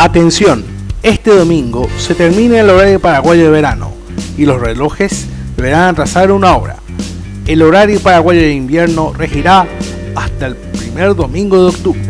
Atención, este domingo se termina el horario paraguayo de verano y los relojes deberán atrasar una hora. El horario paraguayo de invierno regirá hasta el primer domingo de octubre.